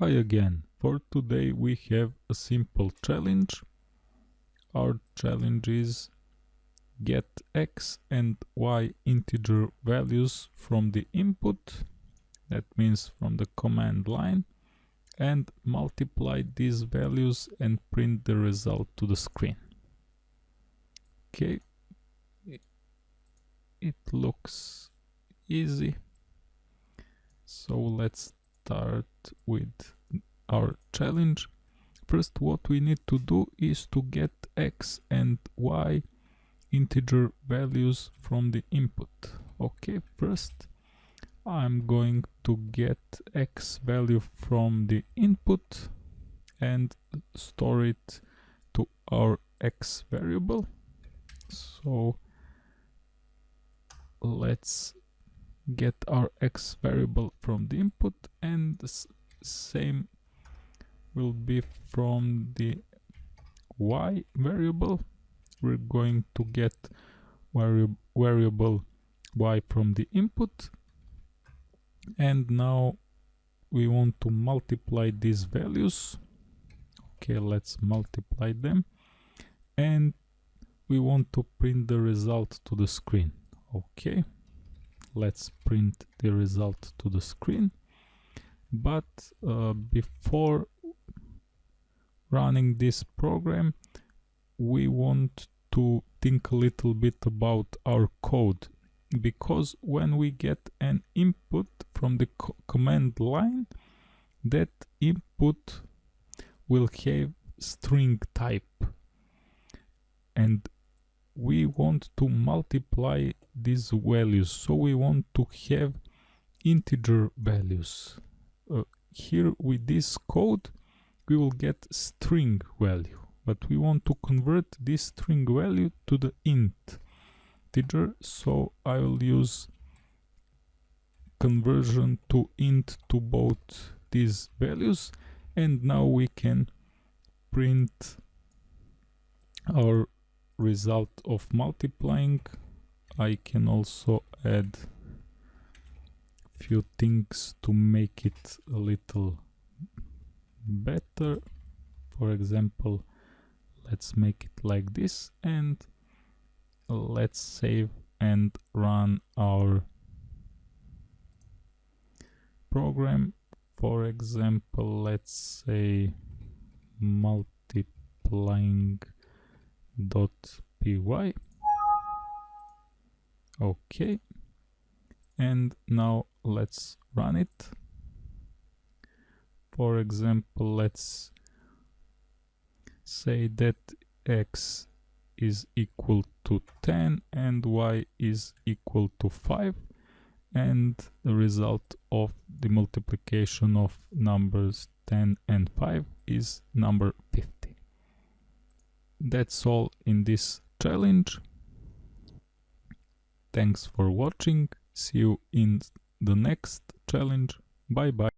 Hi again. For today we have a simple challenge. Our challenge is get x and y integer values from the input, that means from the command line, and multiply these values and print the result to the screen. Okay, it looks easy. So let's start with our challenge. First what we need to do is to get x and y integer values from the input. Okay, first I'm going to get x value from the input and store it to our x variable. So let's get our x variable from the input and the same will be from the y variable. We're going to get vari variable y from the input. And now we want to multiply these values. Okay let's multiply them. And we want to print the result to the screen. Okay let's print the result to the screen. But uh, before running this program we want to think a little bit about our code. Because when we get an input from the co command line that input will have string type. And we want to multiply these values. So we want to have integer values. Uh, here with this code we will get string value. But we want to convert this string value to the int integer. So I will use conversion to int to both these values. And now we can print our result of multiplying I can also add few things to make it a little better. For example let's make it like this and let's save and run our program. For example let's say multiplying dot py. Okay and now let's run it. For example let's say that x is equal to 10 and y is equal to 5 and the result of the multiplication of numbers 10 and 5 is number 50 that's all in this challenge. Thanks for watching. See you in the next challenge. Bye bye